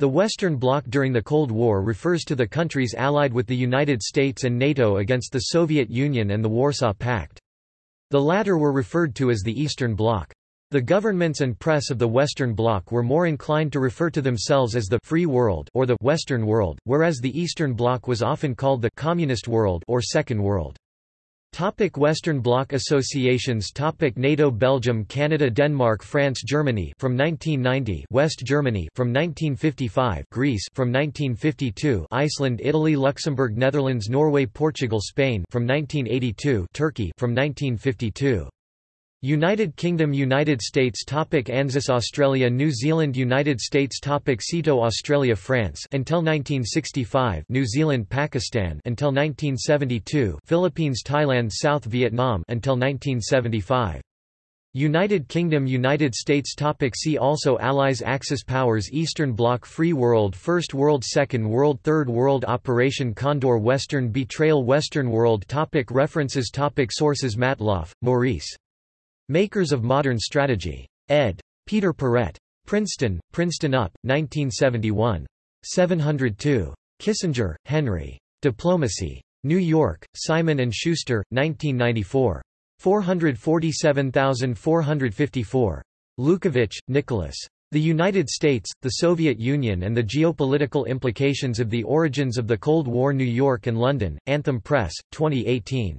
The Western Bloc during the Cold War refers to the countries allied with the United States and NATO against the Soviet Union and the Warsaw Pact. The latter were referred to as the Eastern Bloc. The governments and press of the Western Bloc were more inclined to refer to themselves as the «free world» or the «Western world», whereas the Eastern Bloc was often called the «communist world» or Second World. Topic Western Bloc associations. Topic NATO Belgium Canada Denmark France Germany from 1990 West Germany from 1955 Greece from 1952 Iceland Italy Luxembourg Netherlands Norway Portugal Spain from 1982 Turkey from 1952 United Kingdom United States topic ANZUS Australia New Zealand United States topic SEATO Australia France until 1965 New Zealand Pakistan until 1972 Philippines Thailand South Vietnam until 1975 United Kingdom United States topic See also Allies Axis powers Eastern Bloc Free World First World Second World Third World Operation Condor Western Betrayal Western World topic References topic Sources Matloff, Maurice Makers of Modern Strategy. ed. Peter Paret. Princeton, Princeton UP, 1971. 702. Kissinger, Henry. Diplomacy. New York, Simon & Schuster, 1994. 447454. Lukovich, Nicholas. The United States, the Soviet Union and the Geopolitical Implications of the Origins of the Cold War New York and London, Anthem Press, 2018.